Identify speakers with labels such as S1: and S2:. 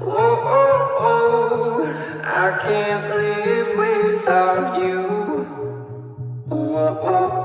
S1: Oh, oh, oh, I can't live without you. Oh, oh, oh.